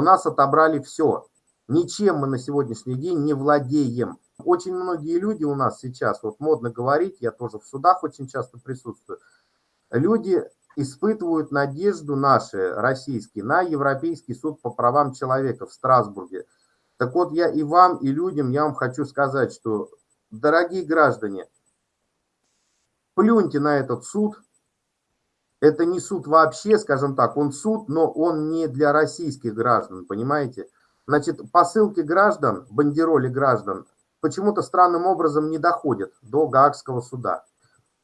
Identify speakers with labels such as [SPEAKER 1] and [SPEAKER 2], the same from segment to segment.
[SPEAKER 1] у нас отобрали все. Ничем мы на сегодняшний день не владеем. Очень многие люди у нас сейчас, вот модно говорить, я тоже в судах очень часто присутствую, люди испытывают надежду наши, российские, на Европейский суд по правам человека в Страсбурге. Так вот, я и вам, и людям, я вам хочу сказать, что, дорогие граждане, плюньте на этот суд. Это не суд вообще, скажем так, он суд, но он не для российских граждан, понимаете? Значит, посылки граждан, бандероли граждан почему-то странным образом не доходят до Гаагского суда.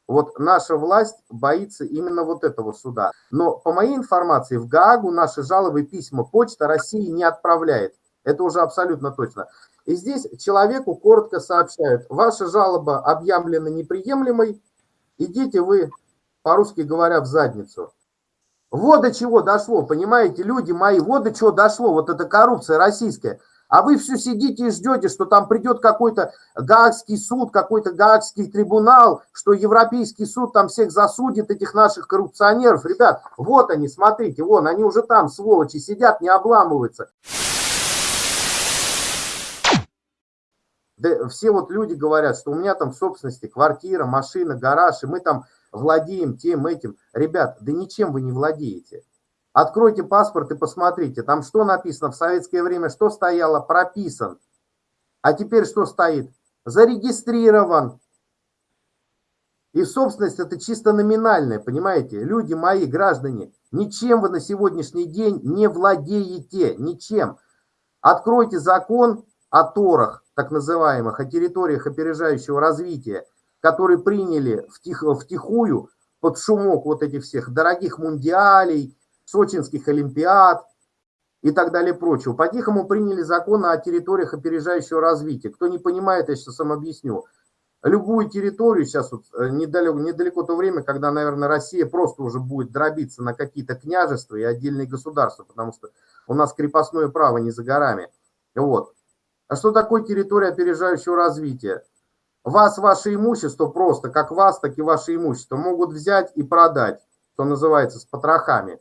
[SPEAKER 1] Вот наша власть боится именно вот этого суда. Но по моей информации, в Гаагу наши жалобы письма почта России не отправляет. Это уже абсолютно точно. И здесь человеку коротко сообщают, ваша жалоба объявлена неприемлемой, идите вы, по-русски говоря, в задницу. Вот до чего дошло, понимаете, люди мои, вот до чего дошло, вот эта коррупция российская. А вы все сидите и ждете, что там придет какой-то Гаагский суд, какой-то Гаагский трибунал, что Европейский суд там всех засудит, этих наших коррупционеров. Ребят, вот они, смотрите, вон, они уже там, сволочи, сидят, не обламываются. Да, все вот люди говорят, что у меня там в собственности квартира, машина, гараж, и мы там владеем тем, этим. Ребят, да ничем вы не владеете. Откройте паспорт и посмотрите, там что написано в советское время, что стояло, прописан. А теперь что стоит? Зарегистрирован. И собственность это чисто номинальная, понимаете? Люди мои, граждане, ничем вы на сегодняшний день не владеете, ничем. Откройте закон о торах, так называемых, о территориях опережающего развития, который приняли втих, втихую под шумок вот этих всех дорогих мундиалей, сочинских олимпиад и так далее прочего. По-тихому приняли закон о территориях опережающего развития. Кто не понимает, я сейчас вам объясню. Любую территорию, сейчас вот э, недалеко, недалеко то время, когда, наверное, Россия просто уже будет дробиться на какие-то княжества и отдельные государства, потому что у нас крепостное право не за горами. Вот. А что такое территория опережающего развития? Вас, ваше имущество просто, как вас, так и ваше имущество, могут взять и продать, что называется, с потрохами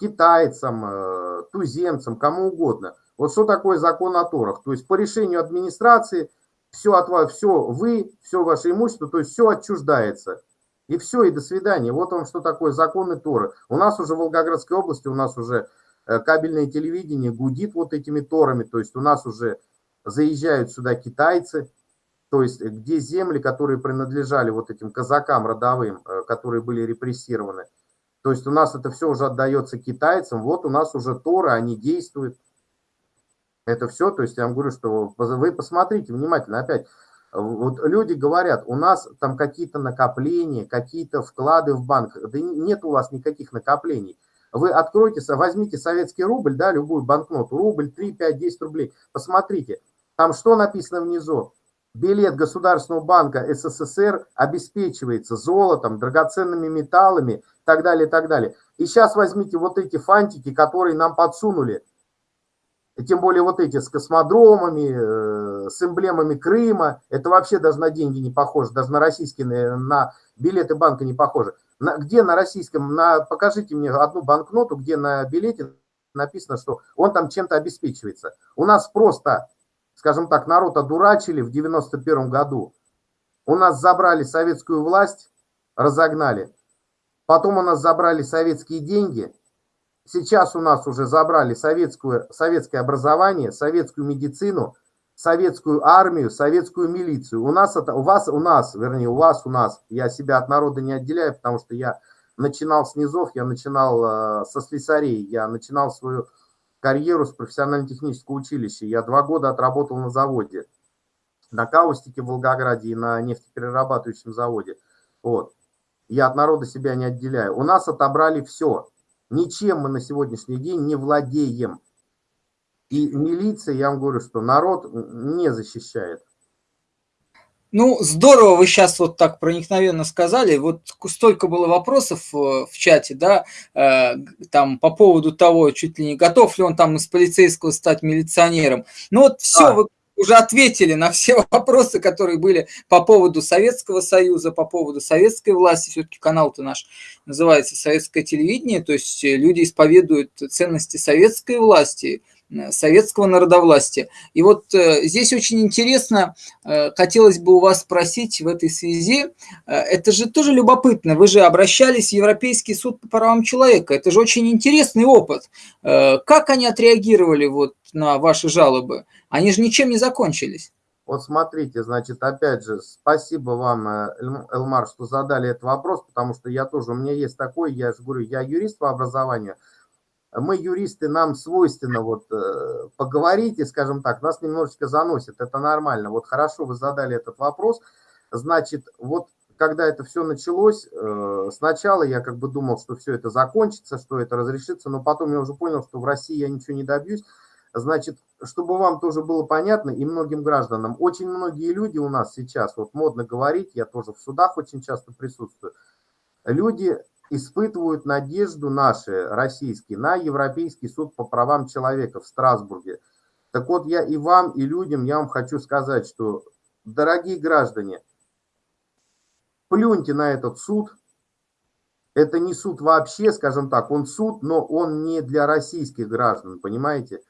[SPEAKER 1] китайцам, э, туземцам, кому угодно. Вот что такое закон о торах? То есть по решению администрации все, от вас, все вы, все ваше имущество, то есть все отчуждается. И все, и до свидания. Вот вам что такое законы Торы. У нас уже в Волгоградской области, у нас уже э, кабельное телевидение гудит вот этими Торами, то есть у нас уже заезжают сюда китайцы, то есть где земли, которые принадлежали вот этим казакам родовым, э, которые были репрессированы, то есть у нас это все уже отдается китайцам, вот у нас уже Торы, они действуют. Это все, то есть я вам говорю, что вы посмотрите внимательно, опять, вот люди говорят, у нас там какие-то накопления, какие-то вклады в банк. Да нет у вас никаких накоплений. Вы откройте, возьмите советский рубль, да, любую банкноту, рубль, 3, 5, 10 рублей, посмотрите, там что написано внизу? Билет Государственного банка СССР обеспечивается золотом, драгоценными металлами и так далее, и так далее. И сейчас возьмите вот эти фантики, которые нам подсунули, тем более вот эти с космодромами, э, с эмблемами Крыма, это вообще даже на деньги не похоже, даже на российские, на билеты банка не похоже. На, где на российском, на, покажите мне одну банкноту, где на билете написано, что он там чем-то обеспечивается. У нас просто скажем так, народ одурачили в 91 году. У нас забрали советскую власть, разогнали. Потом у нас забрали советские деньги. Сейчас у нас уже забрали советскую, советское образование, советскую медицину, советскую армию, советскую милицию. У нас это, у вас, у нас, вернее, у вас, у нас. Я себя от народа не отделяю, потому что я начинал с низов, я начинал э, со слесарей, я начинал свою карьеру с профессионально-технического училища. Я два года отработал на заводе, на каустике в Волгограде и на нефтеперерабатывающем заводе. Вот. Я от народа себя не отделяю. У нас отобрали все. Ничем мы на сегодняшний день не владеем. И милиция, я вам говорю, что народ не защищает.
[SPEAKER 2] Ну, здорово вы сейчас вот так проникновенно сказали. Вот столько было вопросов э, в чате, да, э, там по поводу того, чуть ли не готов ли он там из полицейского стать милиционером. Ну вот все, а. вы уже ответили на все вопросы, которые были по поводу Советского Союза, по поводу советской власти. Все-таки канал-то наш называется «Советское телевидение», то есть люди исповедуют ценности советской власти, советского народовластия. И вот э, здесь очень интересно, э, хотелось бы у вас спросить в этой связи, э, это же тоже любопытно, вы же обращались в Европейский суд по правам человека, это же очень интересный опыт. Как они отреагировали вот на ваши жалобы? Они же ничем не закончились.
[SPEAKER 1] Вот смотрите, значит, опять же, спасибо вам, Элмар, что задали этот вопрос, потому что я тоже, у меня есть такой, я же говорю, я юрист по образованию, мы, юристы, нам свойственно вот э, поговорить и, скажем так, нас немножечко заносит, это нормально. Вот хорошо вы задали этот вопрос. Значит, вот когда это все началось, э, сначала я как бы думал, что все это закончится, что это разрешится, но потом я уже понял, что в России я ничего не добьюсь. Значит, чтобы вам тоже было понятно и многим гражданам, очень многие люди у нас сейчас, вот модно говорить, я тоже в судах очень часто присутствую, люди испытывают надежду наши, российские, на Европейский суд по правам человека в Страсбурге. Так вот, я и вам, и людям, я вам хочу сказать, что, дорогие граждане, плюньте на этот суд. Это не суд вообще, скажем так, он суд, но он не для российских граждан, понимаете?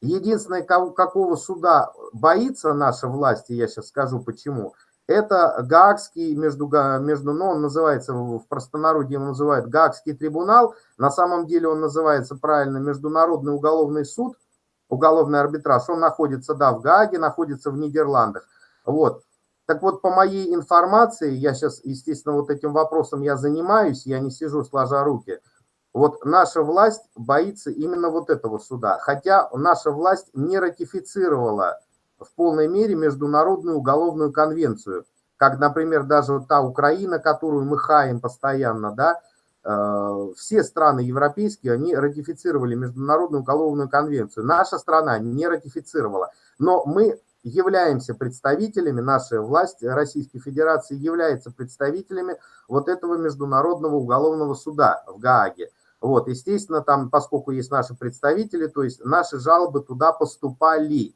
[SPEAKER 1] Единственное, какого суда боится наша власть, и я сейчас скажу почему – это Гаагский, между, между, ну, он называется в простонародье, его называют Гаагский трибунал, на самом деле он называется правильно Международный уголовный суд, уголовный арбитраж, он находится, да, в Гааге, находится в Нидерландах. Вот. Так вот, по моей информации, я сейчас, естественно, вот этим вопросом я занимаюсь, я не сижу сложа руки, вот наша власть боится именно вот этого суда, хотя наша власть не ратифицировала в полной мере Международную уголовную конвенцию, как, например, даже та Украина, которую мы хаем постоянно, да, э, все страны европейские, они ратифицировали Международную уголовную конвенцию. Наша страна не ратифицировала, но мы являемся представителями, наша власть Российской Федерации является представителями вот этого Международного уголовного суда в Гааге. Вот, естественно, там, поскольку есть наши представители, то есть наши жалобы туда поступали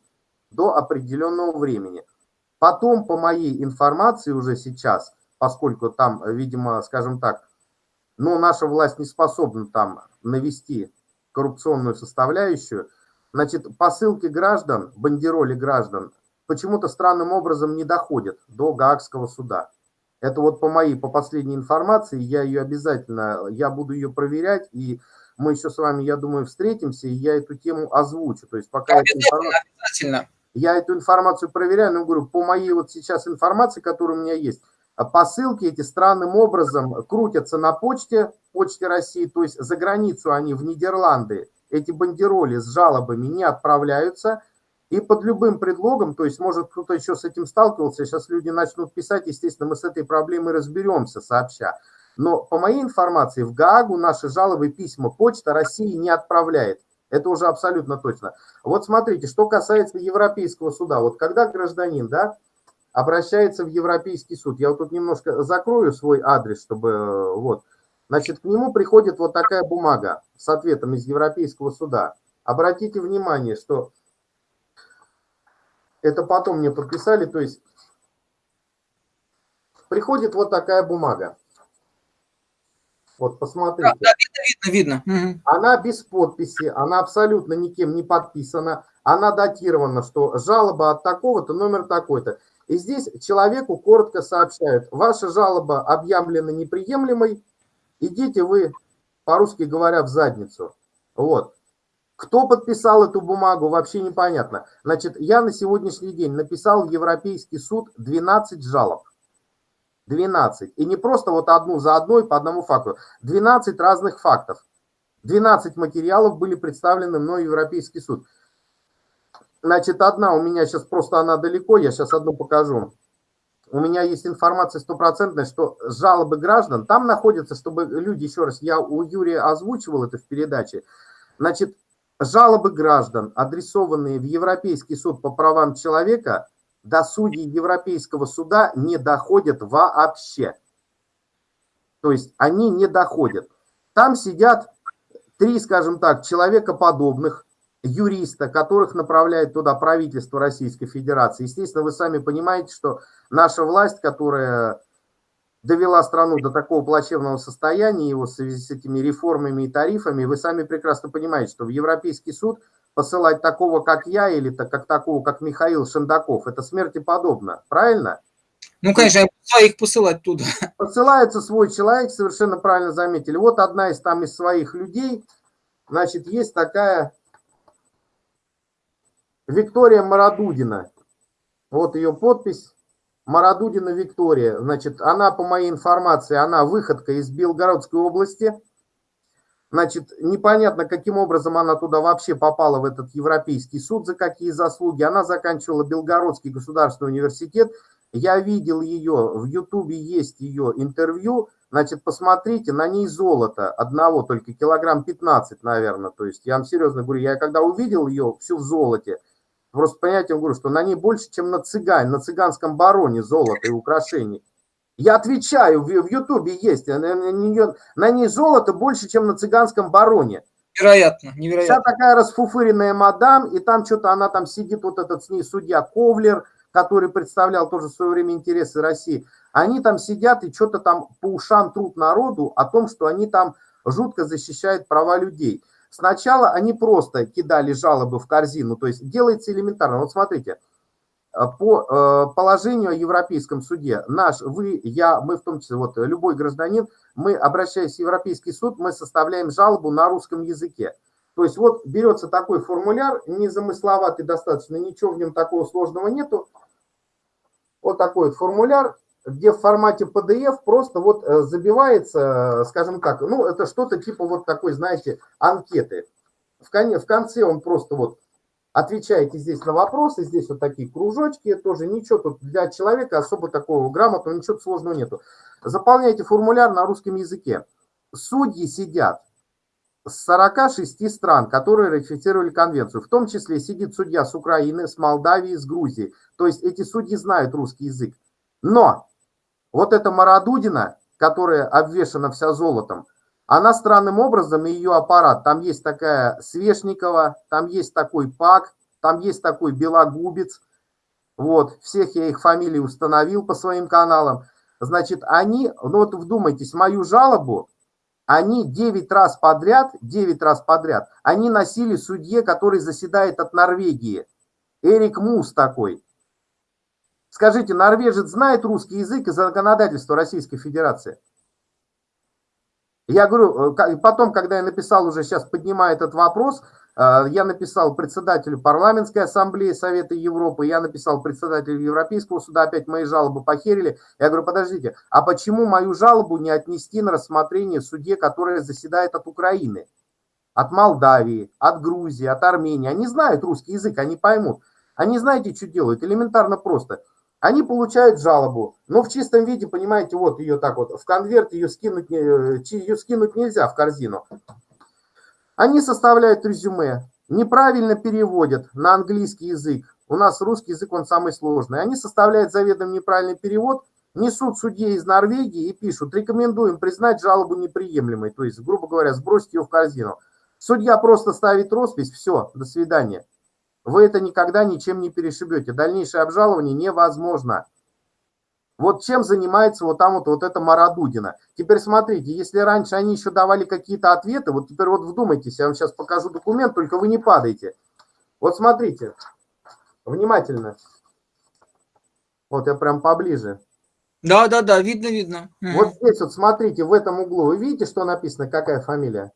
[SPEAKER 1] до определенного времени. Потом, по моей информации уже сейчас, поскольку там, видимо, скажем так, ну, наша власть не способна там навести коррупционную составляющую, значит, посылки граждан, бандероли граждан почему-то странным образом не доходят до Гаагского суда. Это вот по моей, по последней информации, я ее обязательно, я буду ее проверять, и мы еще с вами, я думаю, встретимся, и я эту тему озвучу. То есть пока
[SPEAKER 2] обязательно, информация... обязательно.
[SPEAKER 1] Я эту информацию проверяю, но говорю, по моей вот сейчас информации, которая у меня есть, а посылки эти странным образом крутятся на почте, почте России, то есть за границу они в Нидерланды, эти бандероли с жалобами не отправляются, и под любым предлогом, то есть, может, кто-то еще с этим сталкивался, сейчас люди начнут писать, естественно, мы с этой проблемой разберемся сообща. Но по моей информации, в Гаагу наши жалобы письма почта России не отправляет. Это уже абсолютно точно. Вот смотрите, что касается Европейского суда. Вот когда гражданин, да, обращается в Европейский суд, я вот тут немножко закрою свой адрес, чтобы, э, вот, значит, к нему приходит вот такая бумага с ответом из Европейского суда. Обратите внимание, что это потом мне подписали, то есть приходит вот такая бумага. Вот, посмотрите. Да, видно, видно. Она без подписи, она абсолютно никем не подписана, она датирована, что жалоба от такого-то, номер такой-то. И здесь человеку коротко сообщают, ваша жалоба объявлена неприемлемой, идите вы, по-русски говоря, в задницу. Вот. Кто подписал эту бумагу, вообще непонятно. Значит, я на сегодняшний день написал в Европейский суд 12 жалоб. 12. И не просто вот одну за одной по одному факту. 12 разных фактов. 12 материалов были представлены мной в Европейский суд. Значит, одна у меня сейчас просто она далеко, я сейчас одну покажу. У меня есть информация стопроцентная, что жалобы граждан, там находятся, чтобы люди, еще раз, я у Юрия озвучивал это в передаче, значит, жалобы граждан, адресованные в Европейский суд по правам человека, до судей Европейского суда не доходят вообще. То есть они не доходят. Там сидят три, скажем так, человекоподобных юриста, которых направляет туда правительство Российской Федерации. Естественно, вы сами понимаете, что наша власть, которая довела страну до такого плачевного состояния, его в связи с этими реформами и тарифами, вы сами прекрасно понимаете, что в Европейский суд посылать такого, как я, или так, как такого, как Михаил Шендаков. Это смерти подобно, правильно?
[SPEAKER 2] Ну, конечно, своих посылать туда.
[SPEAKER 1] Посылается свой человек, совершенно правильно заметили. Вот одна из там из своих людей, значит, есть такая Виктория Марадудина. Вот ее подпись. Марадудина Виктория. Значит, она, по моей информации, она выходка из Белгородской области. Значит, непонятно, каким образом она туда вообще попала, в этот Европейский суд, за какие заслуги. Она заканчивала Белгородский государственный университет. Я видел ее, в Ютубе есть ее интервью. Значит, посмотрите, на ней золото одного, только килограмм 15, наверное. То есть, я вам серьезно говорю, я когда увидел ее всю в золоте, просто понятием говорю, что на ней больше, чем на цыгане, на цыганском бароне золото и украшений. Я отвечаю, в, Ютубе есть, на, на, нее, на ней золото больше, чем на цыганском бароне.
[SPEAKER 2] Невероятно, невероятно.
[SPEAKER 1] Вся такая расфуфыренная мадам, и там что-то она там сидит, вот этот с ней судья Ковлер, который представлял тоже в свое время интересы России. Они там сидят и что-то там по ушам трут народу о том, что они там жутко защищают права людей. Сначала они просто кидали жалобы в корзину, то есть делается элементарно. Вот смотрите, э, по э, положению о Европейском суде, наш, вы, я, мы в том числе, вот любой гражданин, мы, обращаясь в Европейский суд, мы составляем жалобу на русском языке. То есть вот берется такой формуляр, незамысловатый достаточно, ничего в нем такого сложного нету. Вот такой вот формуляр, где в формате PDF просто вот э, забивается, скажем так, ну, это что-то типа вот такой, знаете, анкеты. В конце он просто вот отвечаете здесь на вопросы, здесь вот такие кружочки, тоже ничего тут для человека особо такого грамотного, ничего сложного нету. Заполняйте формуляр на русском языке. Судьи сидят с 46 стран, которые ратифицировали конвенцию. В том числе сидит судья с Украины, с Молдавии, с Грузии. То есть эти судьи знают русский язык. Но вот эта Марадудина, которая обвешена вся золотом, она странным образом, и ее аппарат, там есть такая Свешникова, там есть такой Пак, там есть такой Белогубец, вот, всех я их фамилии установил по своим каналам. Значит, они, ну вот вдумайтесь, мою жалобу, они 9 раз подряд, 9 раз подряд, они носили судье, который заседает от Норвегии. Эрик Мус такой. Скажите, норвежец знает русский язык и законодательство Российской Федерации? Я говорю, э, потом, когда я написал уже, сейчас поднимаю этот вопрос, э, я написал председателю парламентской ассамблеи Совета Европы, я написал председателю Европейского суда, опять мои жалобы похерили. Я говорю, подождите, а почему мою жалобу не отнести на рассмотрение суде, которая заседает от Украины, от Молдавии, от Грузии, от Армении? Они знают русский язык, они поймут. Они знаете, что делают? Элементарно просто – они получают жалобу, но в чистом виде, понимаете, вот ее так вот, в конверт ее скинуть, ее скинуть нельзя в корзину. Они составляют резюме, неправильно переводят на английский язык. У нас русский язык, он самый сложный. Они составляют заведомо неправильный перевод, несут судье из Норвегии и пишут, рекомендуем признать жалобу неприемлемой. То есть, грубо говоря, сбросить ее в корзину. Судья просто ставит роспись, все, до свидания. Вы это никогда ничем не перешибете. Дальнейшее обжалование невозможно. Вот чем занимается вот там вот, вот эта Марадудина. Теперь смотрите, если раньше они еще давали какие-то ответы, вот теперь вот вдумайтесь, я вам сейчас покажу документ, только вы не падайте. Вот смотрите, внимательно. Вот я прям поближе.
[SPEAKER 2] Да, да, да, видно, видно.
[SPEAKER 1] Вот здесь вот смотрите, в этом углу, вы видите, что написано, какая фамилия?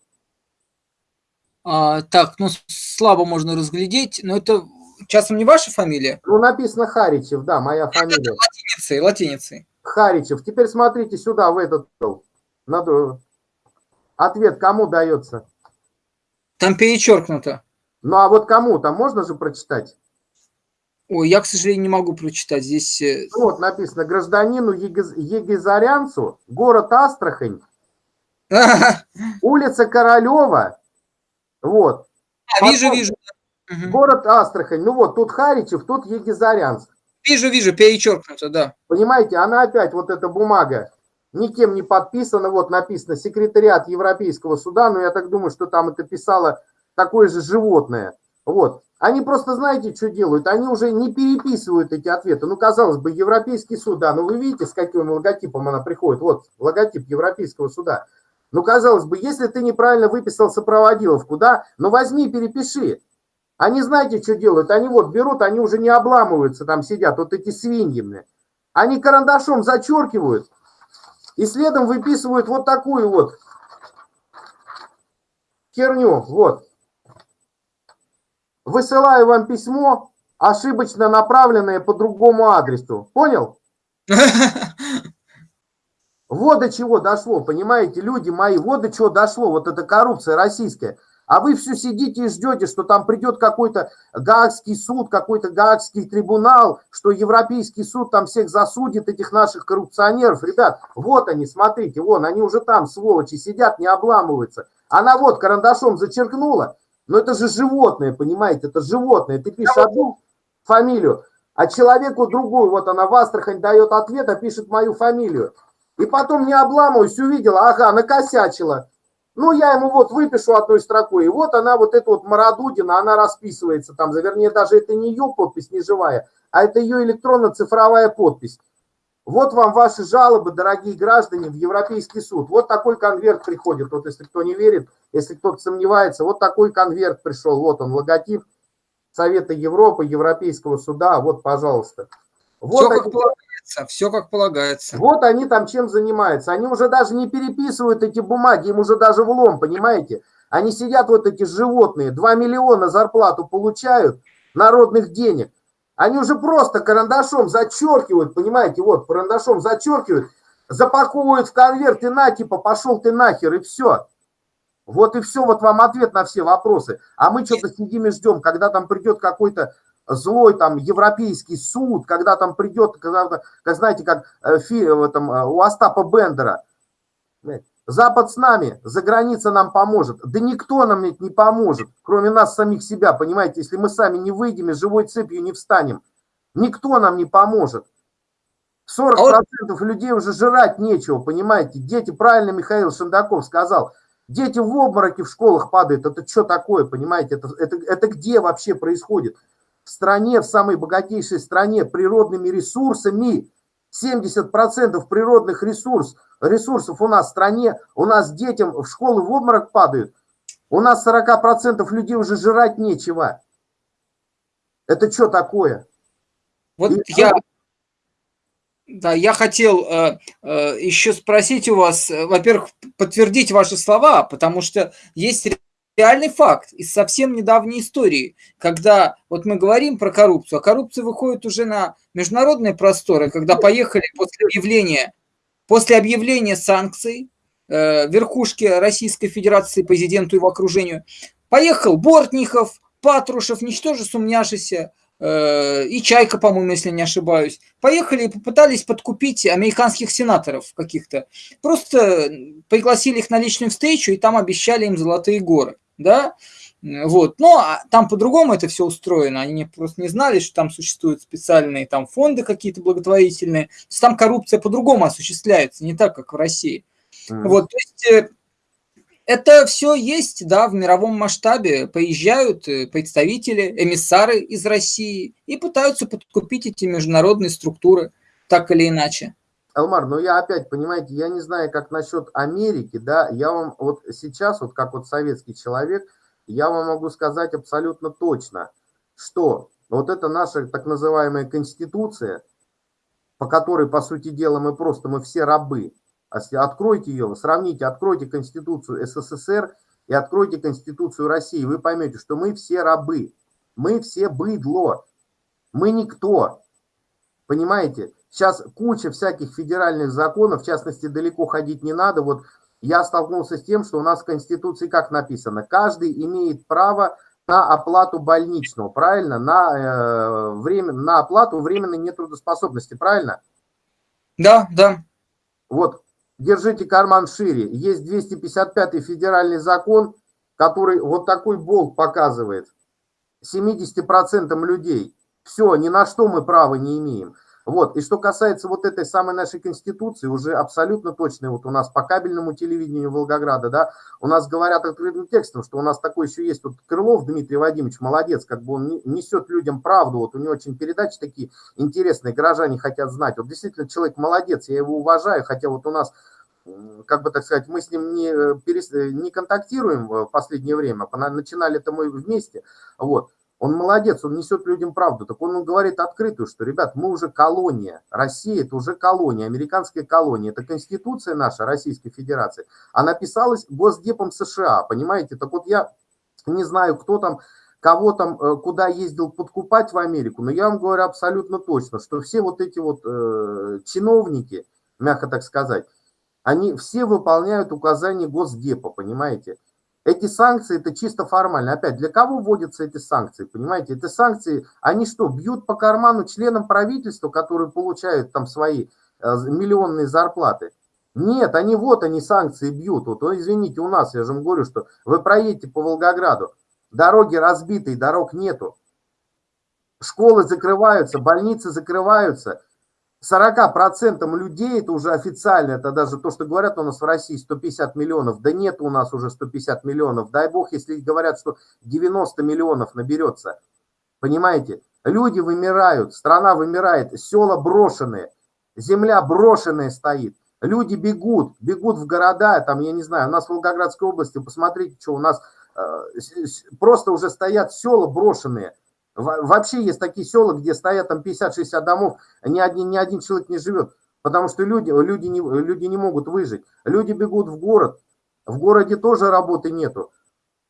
[SPEAKER 2] А, так, ну слабо можно разглядеть, но это часом не ваша фамилия?
[SPEAKER 1] Ну, написано Харичев, да, моя фамилия.
[SPEAKER 2] Латиницей, латиницей.
[SPEAKER 1] Харичев. Теперь смотрите сюда, в этот надо... Ответ кому дается?
[SPEAKER 2] Там перечеркнуто.
[SPEAKER 1] Ну, а вот кому? Там можно же прочитать?
[SPEAKER 2] Ой, я, к сожалению, не могу прочитать. Здесь... Э,
[SPEAKER 1] ну, вот написано, гражданину Егизарянцу, город Астрахань, улица Королева, вот.
[SPEAKER 2] А, Потом, вижу, вижу.
[SPEAKER 1] Город Астрахань. Ну вот, тут Харичев, тут Егизарянск.
[SPEAKER 2] Вижу, вижу, перечеркнуто, да.
[SPEAKER 1] Понимаете, она опять, вот эта бумага, никем не подписана, вот написано секретариат Европейского суда, но я так думаю, что там это писало такое же животное. Вот. Они просто, знаете, что делают? Они уже не переписывают эти ответы. Ну, казалось бы, Европейский суд, да, но вы видите, с каким логотипом она приходит. Вот, логотип Европейского суда. Ну, казалось бы, если ты неправильно выписал сопроводиловку, да, ну возьми, перепиши. Они знаете, что делают? Они вот берут, они уже не обламываются, там сидят, вот эти свиньи, мне. Они карандашом зачеркивают и следом выписывают вот такую вот херню, вот. Высылаю вам письмо, ошибочно направленное по другому адресу. Понял? Вот до чего дошло, понимаете, люди мои, вот до чего дошло, вот эта коррупция российская. А вы все сидите и ждете, что там придет какой-то Гаагский суд, какой-то Гаагский трибунал, что Европейский суд там всех засудит, этих наших коррупционеров. Ребят, вот они, смотрите, вон, они уже там, сволочи, сидят, не обламываются. Она вот карандашом зачеркнула, но это же животное, понимаете, это животное. Ты пишешь одну фамилию, а человеку другую, вот она в Астрахань дает ответ, а пишет мою фамилию. И потом не обламываюсь, увидела, ага, накосячила. Ну, я ему вот выпишу одной строкой, и вот она, вот эта вот Марадудина, она расписывается там, вернее, даже это не ее подпись, не живая, а это ее электронно-цифровая подпись. Вот вам ваши жалобы, дорогие граждане, в Европейский суд. Вот такой конверт приходит. Вот если кто не верит, если кто-то сомневается, вот такой конверт пришел. Вот он, логотип Совета Европы, Европейского суда. Вот, пожалуйста. Вот
[SPEAKER 2] все, они, полагается, все как полагается.
[SPEAKER 1] Вот они там чем занимаются. Они уже даже не переписывают эти бумаги, им уже даже влом, понимаете? Они сидят вот эти животные, 2 миллиона зарплату получают, народных денег. Они уже просто карандашом зачеркивают, понимаете, вот, карандашом зачеркивают, запаковывают в конверт и на, типа, пошел ты нахер, и все. Вот и все, вот вам ответ на все вопросы. А мы что-то сидим и ждем, когда там придет какой-то злой там европейский суд, когда там придет, когда, как знаете, как э, в этом, э, у Остапа Бендера. Запад с нами, за граница нам поможет. Да никто нам ведь не поможет, кроме нас самих себя, понимаете? Если мы сами не выйдем и живой цепью не встанем, никто нам не поможет. 40% а людей уже жрать нечего, понимаете? Дети, правильно Михаил Шендаков сказал, дети в обмороке в школах падают. Это что такое, понимаете? Это, это, это где вообще происходит? В стране, в самой богатейшей стране природными ресурсами, 70% природных ресурсов, ресурсов у нас в стране, у нас детям в школы в обморок падают, у нас 40% людей уже жрать нечего. Это что такое?
[SPEAKER 2] Вот И я, да, я хотел э, э, еще спросить у вас, э, во-первых, подтвердить ваши слова, потому что есть реальный факт из совсем недавней истории, когда вот мы говорим про коррупцию, а коррупция выходит уже на международные просторы, когда поехали после объявления, после объявления санкций э, верхушки Российской Федерации, президенту и его окружению, поехал Бортников, Патрушев, ничтоже сумняшися, э, и Чайка, по-моему, если не ошибаюсь, поехали и попытались подкупить американских сенаторов каких-то. Просто пригласили их на личную встречу и там обещали им золотые горы да, вот, но там по-другому это все устроено, они просто не знали, что там существуют специальные там фонды какие-то благотворительные, то есть там коррупция по-другому осуществляется, не так, как в России. Mm. Вот, то есть э, это все есть, да, в мировом масштабе, поезжают э, представители, эмиссары из России и пытаются подкупить эти международные структуры, так или иначе.
[SPEAKER 1] Элмар, ну я опять, понимаете, я не знаю, как насчет Америки, да, я вам вот сейчас, вот как вот советский человек, я вам могу сказать абсолютно точно, что вот это наша так называемая конституция, по которой, по сути дела, мы просто, мы все рабы. Откройте ее, сравните, откройте конституцию СССР и откройте конституцию России, вы поймете, что мы все рабы, мы все быдло, мы никто, понимаете? Сейчас куча всяких федеральных законов, в частности, далеко ходить не надо. Вот я столкнулся с тем, что у нас в Конституции как написано, каждый имеет право на оплату больничного, правильно? На, э, время, на оплату временной нетрудоспособности, правильно?
[SPEAKER 2] Да, да.
[SPEAKER 1] Вот, держите карман шире. Есть 255 федеральный закон, который вот такой болт показывает. 70% людей. Все, ни на что мы права не имеем. Вот. И что касается вот этой самой нашей конституции, уже абсолютно точно, вот у нас по кабельному телевидению Волгограда, да, у нас говорят открытым текстом, что у нас такой еще есть, вот Крылов Дмитрий Вадимович, молодец, как бы он несет людям правду, вот у него очень передачи такие интересные, горожане хотят знать, вот действительно человек молодец, я его уважаю, хотя вот у нас как бы так сказать, мы с ним не, э, перес... не контактируем в последнее время, начинали это мы вместе, вот, Он молодец, он несет людям правду. Так он говорит открытую, что, ребят, мы уже колония. Россия – это уже колония, американская колония. Это конституция наша, Российской Федерации. Она писалась Госдепом США, понимаете? Так вот я не знаю, кто там, кого там, э, куда ездил подкупать в Америку, но я вам говорю абсолютно точно, что все вот эти вот э, чиновники, мягко так сказать, они все выполняют указания Госдепа, понимаете? Эти санкции это чисто формально. Опять, для кого вводятся эти санкции? Понимаете, эти санкции, они что, бьют по карману членам правительства, которые получают там свои э, миллионные зарплаты? Нет, они вот они санкции бьют. Вот, извините, у нас, я же вам говорю, что вы проедете по Волгограду, дороги разбитые, дорог нету. Школы закрываются, больницы закрываются. 40% людей, это уже официально, это даже то, что говорят у нас в России 150 миллионов, да нет у нас уже 150 миллионов, дай бог, если говорят, что 90 миллионов наберется, понимаете, люди вымирают, страна вымирает, села брошенные, земля брошенная стоит, люди бегут, бегут в города, там, я не знаю, у нас в Волгоградской области, посмотрите, что у нас э, просто уже стоят села брошенные, Вообще есть такие села, где стоят там 50-60 домов, ни один, ни один человек не живет, потому что люди, люди, не, люди не могут выжить. Люди бегут в город, в городе тоже работы нету.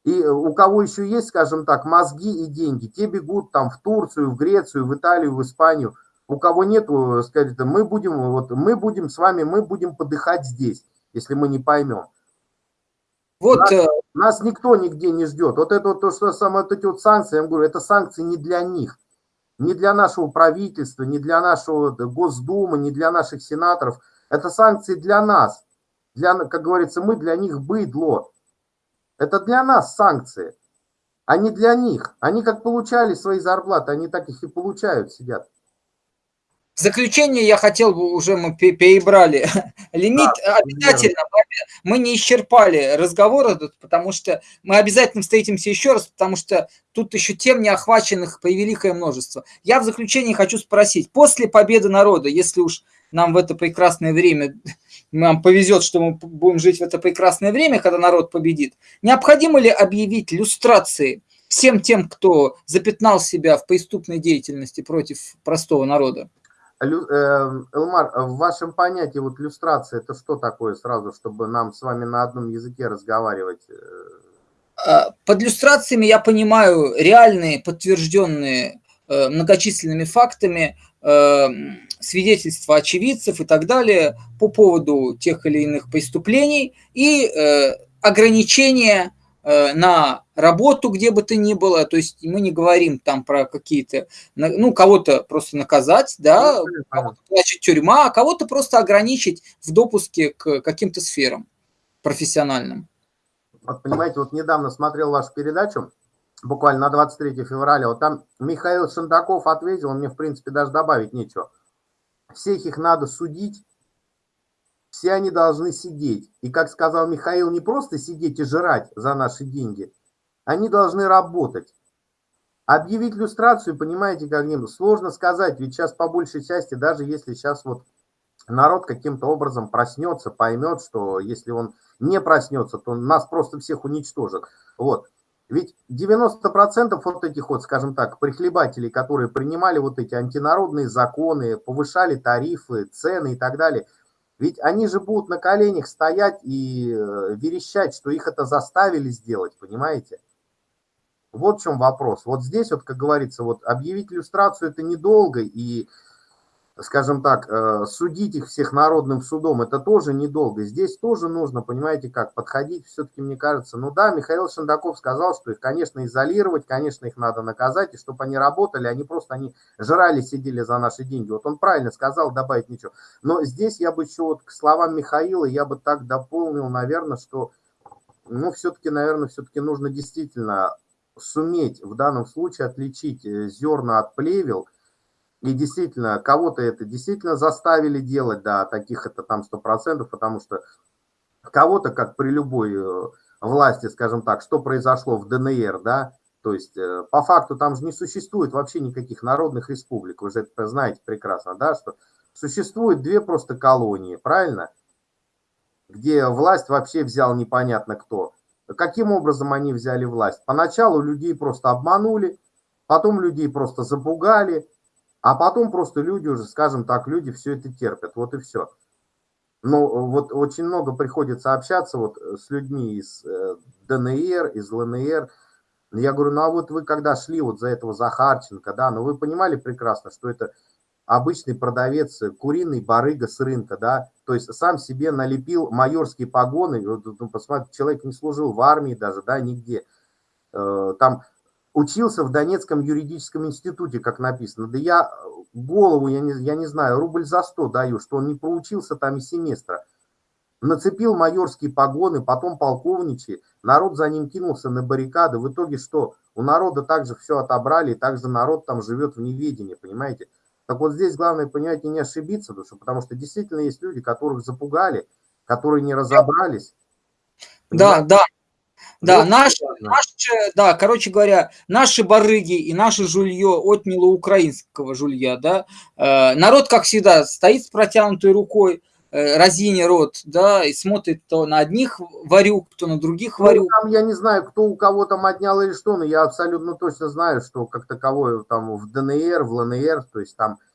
[SPEAKER 1] И у кого еще есть, скажем так, мозги и деньги, те бегут там в Турцию, в Грецию, в Италию, в Испанию. У кого нету, скажет, мы будем, вот, мы будем с вами, мы будем подыхать здесь, если мы не поймем. Вот, э, нас никто нигде не ждет. Вот это вот то, что самое, вот эти вот санкции, я говорю, это санкции не для них, не для нашего правительства, не для нашего Госдумы, не для наших сенаторов. Это санкции для нас. Для, как говорится, мы для них быдло. Это для нас санкции, а не для них. Они как получали свои зарплаты, они так их и получают, сидят.
[SPEAKER 2] В заключение я хотел бы, уже мы перебрали лимит, да, обязательно мы не исчерпали разговор этот, потому что мы обязательно встретимся еще раз, потому что тут еще тем не охваченных превеликое множество. Я в заключение хочу спросить, после победы народа, если уж нам в это прекрасное время, нам повезет, что мы будем жить в это прекрасное время, когда народ победит, необходимо ли объявить люстрации всем тем, кто запятнал себя в преступной деятельности против простого народа?
[SPEAKER 1] Эм, Элмар, в вашем понятии вот иллюстрация это что такое сразу, чтобы нам с вами на одном языке разговаривать?
[SPEAKER 2] А, под иллюстрациями я понимаю реальные, подтвержденные э, многочисленными фактами э, свидетельства очевидцев и так далее по поводу тех или иных преступлений и э, ограничения Э, на работу, где бы то ни было, то есть мы не говорим там про какие-то, ну, кого-то просто наказать, да, ну, кого-то значит тюрьма, а кого-то просто ограничить в допуске к каким-то сферам профессиональным.
[SPEAKER 1] Вот понимаете, вот недавно смотрел вашу передачу, буквально на 23 февраля, вот там Михаил Шандаков ответил, мне, в принципе, даже добавить нечего. Всех их надо судить, все они должны сидеть. И, как сказал Михаил, не просто сидеть и жрать за наши деньги, они должны работать. Объявить иллюстрацию, понимаете, как-нибудь сложно сказать, ведь сейчас по большей части, даже если сейчас вот народ каким-то образом проснется, поймет, что если он не проснется, то нас просто всех уничтожат. Вот. Ведь 90% вот этих вот, скажем так, прихлебателей, которые принимали вот эти антинародные законы, повышали тарифы, цены и так далее – ведь они же будут на коленях стоять и э, верещать, что их это заставили сделать, понимаете? Вот в чем вопрос. Вот здесь, вот, как говорится, вот объявить иллюстрацию это недолго, и скажем так, э, судить их всех народным судом, это тоже недолго. Здесь тоже нужно, понимаете, как подходить, все-таки, мне кажется, ну да, Михаил Шендаков сказал, что их, конечно, изолировать, конечно, их надо наказать, и чтобы они работали, они просто, они жрали, сидели за наши деньги. Вот он правильно сказал, добавить ничего. Но здесь я бы еще вот к словам Михаила, я бы так дополнил, наверное, что, ну, все-таки, наверное, все-таки нужно действительно суметь в данном случае отличить э, зерна от плевел, и действительно, кого-то это действительно заставили делать, да, таких это там 100%, потому что кого-то, как при любой э, власти, скажем так, что произошло в ДНР, да, то есть э, по факту там же не существует вообще никаких народных республик, вы же это знаете прекрасно, да, что существует две просто колонии, правильно? Где власть вообще взял непонятно кто. Каким образом они взяли власть? Поначалу людей просто обманули, потом людей просто запугали, а потом просто люди уже, скажем так, люди все это терпят, вот и все. Но вот очень много приходится общаться вот с людьми из э, ДНР, из ЛНР. Я говорю, ну а вот вы когда шли вот за этого Захарченко, да, ну вы понимали прекрасно, что это обычный продавец, куриный барыга с рынка, да, то есть сам себе налепил майорские погоны, ну, посмотрите, человек не служил в армии даже, да, нигде, э, там учился в Донецком юридическом институте, как написано, да я голову, я не, я не знаю, рубль за сто даю, что он не проучился там и семестра, нацепил майорские погоны, потом полковничьи, народ за ним кинулся на баррикады, в итоге что? У народа также все отобрали, и также народ там живет в неведении, понимаете? Так вот здесь главное и не ошибиться, потому что, потому что действительно есть люди, которых запугали, которые не разобрались.
[SPEAKER 2] Да, да. Да, наши, наши, да, короче говоря, наши барыги и наше жулье отняло украинского жулья, да. Э, народ, как всегда, стоит с протянутой рукой, э, разине рот, да, и смотрит то на одних варюк, то на других варюк.
[SPEAKER 1] Ну, там, я не знаю, кто у кого там отнял или что, но я абсолютно точно знаю, что как таковое там в ДНР, в ЛНР, то есть там Э,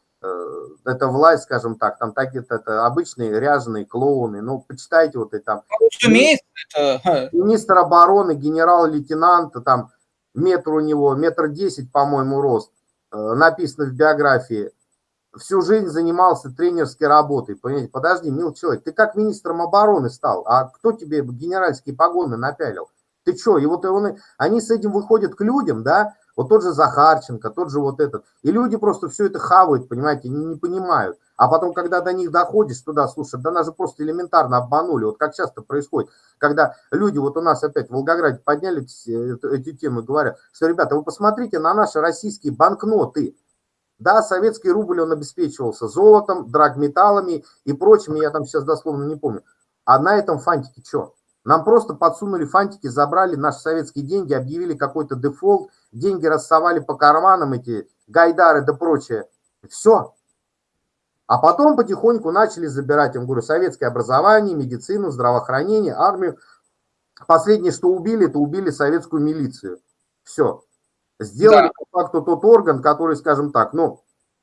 [SPEAKER 1] это власть, скажем так, там так это, это обычные ряженые клоуны, ну, почитайте вот это там. Это... Министр обороны, генерал-лейтенант, там метр у него, метр десять, по-моему, рост, э, написано в биографии, всю жизнь занимался тренерской работой, понимаете, подожди, мил человек, ты как министром обороны стал, а кто тебе генеральские погоны напялил? Ты что, и вот он, они с этим выходят к людям, да, вот тот же Захарченко, тот же вот этот. И люди просто все это хавают, понимаете, не, не понимают. А потом, когда до них доходишь туда, слушай, да нас же просто элементарно обманули. Вот как часто происходит, когда люди, вот у нас опять в Волгограде подняли эти, эти темы, говорят, что, ребята, вы посмотрите на наши российские банкноты. Да, советский рубль, он обеспечивался золотом, драгметаллами и прочими, я там сейчас дословно не помню. А на этом фантике что? Нам просто подсунули фантики, забрали наши советские деньги, объявили какой-то дефолт, деньги рассовали по карманам, эти гайдары да прочее. Все. А потом потихоньку начали забирать, я говорю, советское образование, медицину, здравоохранение, армию. Последнее, что убили, это убили советскую милицию. Все. Сделали да. по факту тот орган, который, скажем так, ну,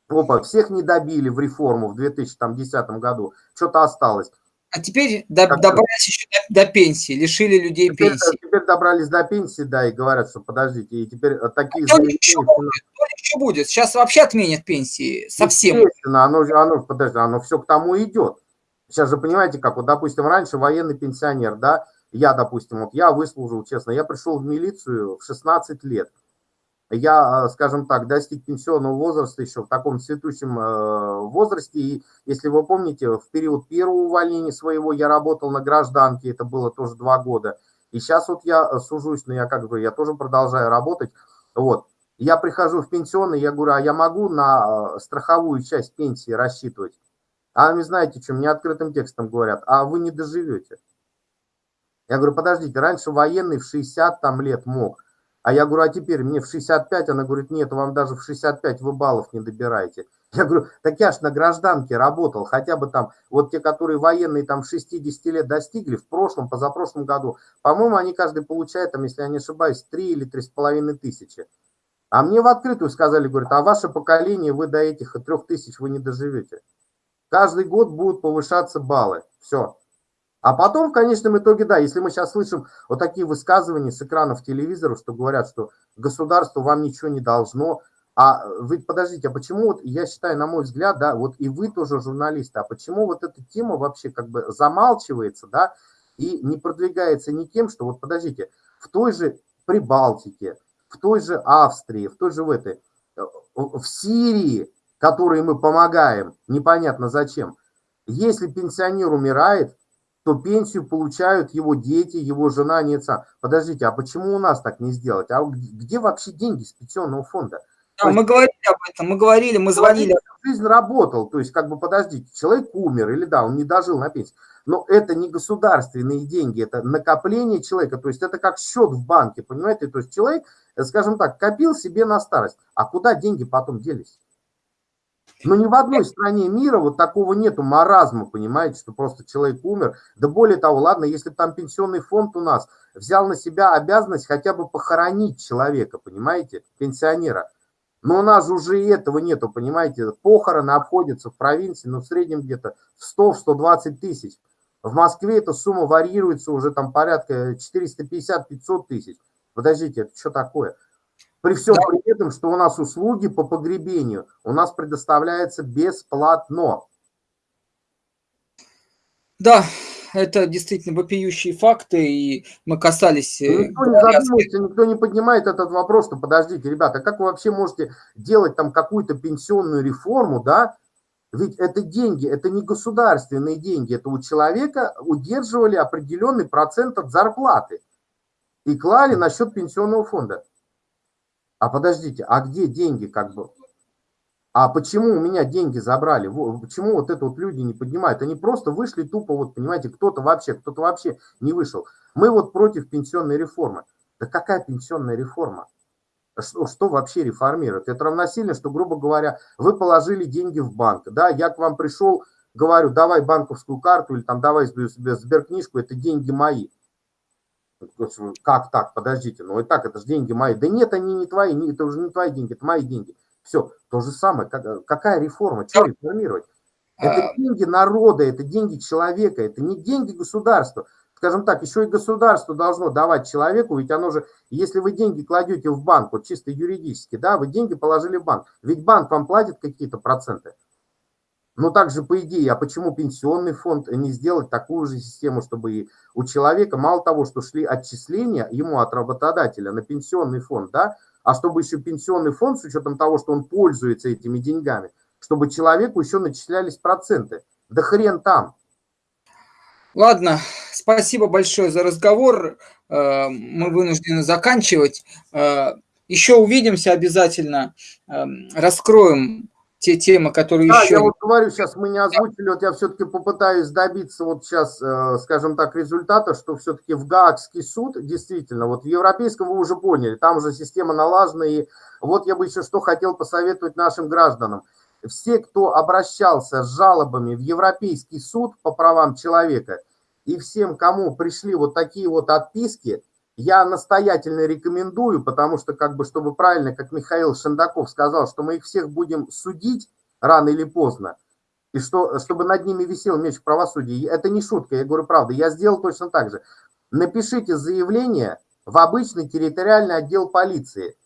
[SPEAKER 1] опа, всех не добили в реформу в 2010 году, что-то осталось.
[SPEAKER 2] А теперь до, добрались еще до, до пенсии, лишили людей
[SPEAKER 1] теперь,
[SPEAKER 2] пенсии.
[SPEAKER 1] Теперь добрались до пенсии, да, и говорят, что подождите, и теперь э, такие...
[SPEAKER 2] А еще будет, еще будет, сейчас вообще отменят пенсии, совсем.
[SPEAKER 1] Естественно, оно, оно, подожди, оно все к тому идет. Сейчас же понимаете, как вот, допустим, раньше военный пенсионер, да, я, допустим, вот я выслужил, честно, я пришел в милицию в 16 лет я, э, скажем так, достиг пенсионного возраста еще в таком цветущем э, возрасте. И если вы помните, в период первого увольнения своего я работал на гражданке, это было тоже два года. И сейчас вот я э, сужусь, но я как бы, я тоже продолжаю работать. Вот. Я прихожу в пенсионный, я говорю, а я могу на страховую часть пенсии рассчитывать? А вы знаете, что мне открытым текстом говорят, а вы не доживете. Я говорю, подождите, раньше военный в 60 там лет мог, а я говорю, а теперь мне в 65, она говорит, нет, вам даже в 65 вы баллов не добираете. Я говорю, так я ж на гражданке работал, хотя бы там, вот те, которые военные там 60 лет достигли, в прошлом, позапрошлом году, по-моему, они каждый получает, там, если я не ошибаюсь, 3 или 3,5 тысячи. А мне в открытую сказали, говорят, а ваше поколение, вы до этих 3 тысяч вы не доживете. Каждый год будут повышаться баллы. Все. А потом, в конечном итоге, да, если мы сейчас слышим вот такие высказывания с экранов телевизора, что говорят, что государство вам ничего не должно, а вы подождите, а почему вот, я считаю, на мой взгляд, да, вот и вы тоже журналисты, а почему вот эта тема вообще как бы замалчивается, да, и не продвигается никем, что вот подождите, в той же Прибалтике, в той же Австрии, в той же в этой, э, в Сирии, которой мы помогаем, непонятно зачем, если пенсионер умирает, то пенсию получают его дети, его жена, нет сам. Подождите, а почему у нас так не сделать? А где вообще деньги с пенсионного фонда?
[SPEAKER 2] Да, мы говорили об этом, мы говорили, мы звонили.
[SPEAKER 1] Жизнь работал, то есть как бы подождите, человек умер или да, он не дожил на пенсию. Но это не государственные деньги, это накопление человека, то есть это как счет в банке, понимаете? То есть человек, скажем так, копил себе на старость, а куда деньги потом делись? Но ни в одной стране мира вот такого нету маразма, понимаете, что просто человек умер. Да более того, ладно, если там пенсионный фонд у нас взял на себя обязанность хотя бы похоронить человека, понимаете, пенсионера. Но у нас уже и этого нету, понимаете. Похороны обходятся в провинции, ну, в среднем где-то в 100-120 тысяч. В Москве эта сумма варьируется уже там порядка 450-500 тысяч. Подождите, это что такое? При всем да. при этом, что у нас услуги по погребению у нас предоставляется бесплатно.
[SPEAKER 2] Да, это действительно вопиющие факты, и мы касались...
[SPEAKER 1] Э, никто не задумывается, никто не поднимает этот вопрос, что подождите, ребята, как вы вообще можете делать там какую-то пенсионную реформу, да? Ведь это деньги, это не государственные деньги, это у человека удерживали определенный процент от зарплаты и клали на счет пенсионного фонда. А подождите, а где деньги как бы? А почему у меня деньги забрали? Почему вот это вот люди не поднимают? Они просто вышли тупо, вот понимаете, кто-то вообще, кто-то вообще не вышел. Мы вот против пенсионной реформы. Да какая пенсионная реформа? Что, что вообще реформирует? Это равносильно, что, грубо говоря, вы положили деньги в банк. Да, я к вам пришел, говорю, давай банковскую карту или там давай сберкнижку, это деньги мои. Как так? Подождите, ну и так, это же деньги мои. Да нет, они не твои, это уже не твои деньги, это мои деньги. Все, то же самое. Какая реформа? Что реформировать? Это а. деньги народа, это деньги человека, это не деньги государства. Скажем так, еще и государство должно давать человеку, ведь оно же, если вы деньги кладете в банк, вот чисто юридически, да, вы деньги положили в банк, ведь банк вам платит какие-то проценты. Ну, также по идее, а почему пенсионный фонд не сделать такую же систему, чтобы у человека, мало того, что шли отчисления ему от работодателя на пенсионный фонд, да, а чтобы еще пенсионный фонд, с учетом того, что он пользуется этими деньгами, чтобы человеку еще начислялись проценты. Да хрен там.
[SPEAKER 2] Ладно, спасибо большое за разговор. Э, мы вынуждены заканчивать. Э, еще увидимся обязательно. Э, раскроем те темы, которые да, еще...
[SPEAKER 1] я вот говорю, сейчас мы не озвучили, вот я все-таки попытаюсь добиться вот сейчас, э, скажем так, результата, что все-таки в Гаагский суд, действительно, вот в европейском вы уже поняли, там уже система налажена, и вот я бы еще что хотел посоветовать нашим гражданам. Все, кто обращался с жалобами в Европейский суд по правам человека, и всем, кому пришли вот такие вот отписки, я настоятельно рекомендую, потому что, как бы, чтобы правильно, как Михаил Шендаков сказал, что мы их всех будем судить рано или поздно, и что, чтобы над ними висел меч правосудия. Это не шутка, я говорю правду. Я сделал точно так же. Напишите заявление в обычный территориальный отдел полиции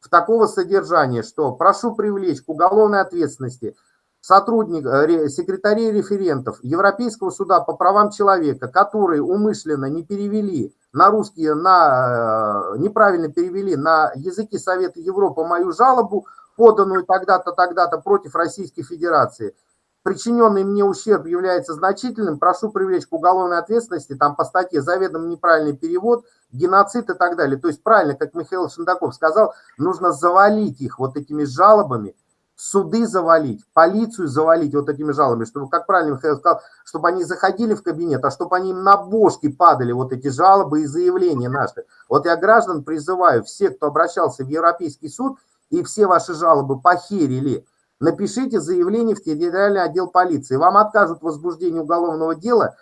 [SPEAKER 1] в такого содержания, что прошу привлечь к уголовной ответственности сотрудник, э, секретарей референтов Европейского суда по правам человека, которые умышленно не перевели на русский, на, э, неправильно перевели на языки Совета Европы мою жалобу, поданную тогда-то, тогда-то против Российской Федерации. Причиненный мне ущерб является значительным, прошу привлечь к уголовной ответственности, там по статье заведомо неправильный перевод, геноцид и так далее. То есть правильно, как Михаил Шендаков сказал, нужно завалить их вот этими жалобами, суды завалить, полицию завалить вот этими жалобами, чтобы, как правильно Михаил сказал, чтобы они заходили в кабинет, а чтобы они им на бошки падали вот эти жалобы и заявления наши. Вот я граждан призываю, все, кто обращался в Европейский суд и все ваши жалобы похерили, напишите заявление в территориальный отдел полиции. Вам откажут в возбуждении уголовного дела,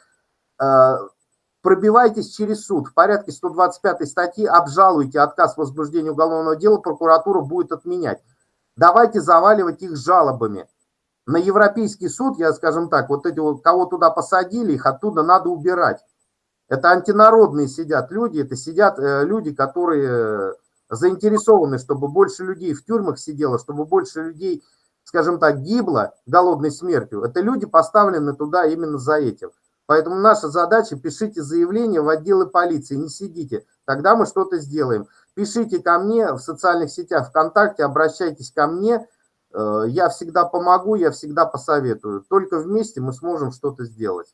[SPEAKER 1] э, пробивайтесь через суд. В порядке 125 статьи обжалуйте отказ в возбуждении уголовного дела, прокуратура будет отменять. Давайте заваливать их жалобами. На Европейский суд, я скажем так, вот эти вот, кого туда посадили, их оттуда надо убирать. Это антинародные сидят люди, это сидят э, люди, которые э, заинтересованы, чтобы больше людей в тюрьмах сидело, чтобы больше людей, скажем так, гибло голодной смертью. Это люди поставлены туда именно за этим. Поэтому наша задача, пишите заявление в отделы полиции, не сидите, тогда мы что-то сделаем. Пишите ко мне в социальных сетях ВКонтакте, обращайтесь ко мне. Э, я всегда помогу, я всегда посоветую. Только вместе мы сможем что-то сделать.